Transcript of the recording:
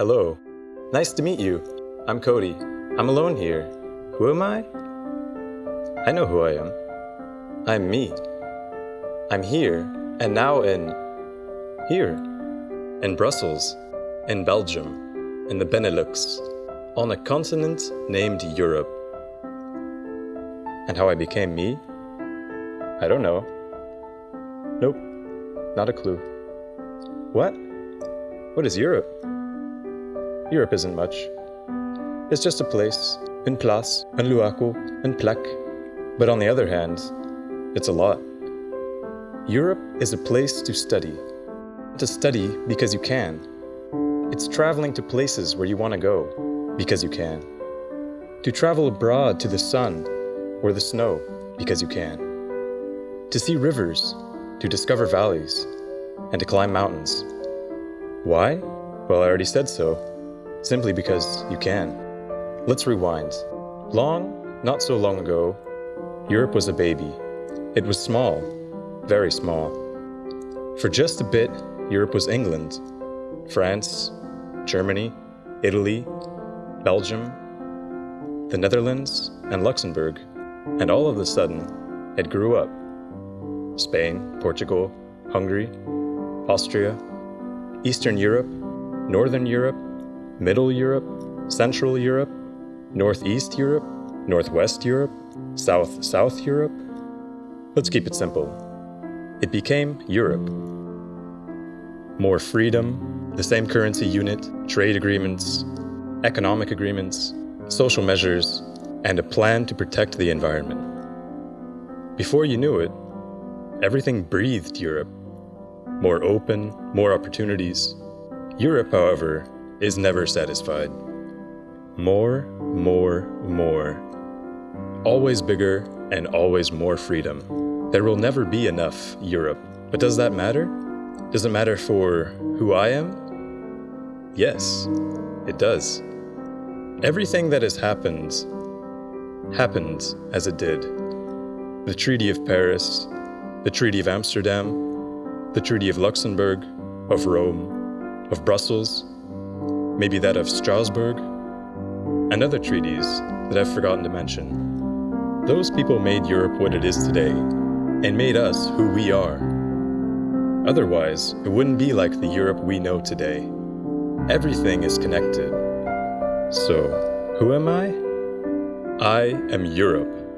Hello. Nice to meet you. I'm Cody. I'm alone here. Who am I? I know who I am. I'm me. I'm here and now in here. In Brussels, in Belgium, in the Benelux, on a continent named Europe. And how I became me? I don't know. Nope, not a clue. What? What is Europe? Europe isn't much. It's just a place, une place, un luaco, une plaque. But on the other hand, it's a lot. Europe is a place to study. To study because you can. It's traveling to places where you want to go because you can. To travel abroad to the sun or the snow because you can. To see rivers, to discover valleys, and to climb mountains. Why? Well, I already said so. Simply because you can. Let's rewind. Long, not so long ago, Europe was a baby. It was small, very small. For just a bit, Europe was England, France, Germany, Italy, Belgium, the Netherlands, and Luxembourg. And all of a sudden, it grew up. Spain, Portugal, Hungary, Austria, Eastern Europe, Northern Europe, Middle Europe, Central Europe, Northeast Europe, Northwest Europe, South South Europe. Let's keep it simple. It became Europe. More freedom, the same currency unit, trade agreements, economic agreements, social measures, and a plan to protect the environment. Before you knew it, everything breathed Europe. More open, more opportunities. Europe, however, is never satisfied. More, more, more. Always bigger and always more freedom. There will never be enough Europe. But does that matter? Does it matter for who I am? Yes, it does. Everything that has happened happened as it did. The Treaty of Paris, the Treaty of Amsterdam, the Treaty of Luxembourg, of Rome, of Brussels, maybe that of Strasbourg, and other treaties that I've forgotten to mention. Those people made Europe what it is today, and made us who we are. Otherwise, it wouldn't be like the Europe we know today. Everything is connected. So, who am I? I am Europe.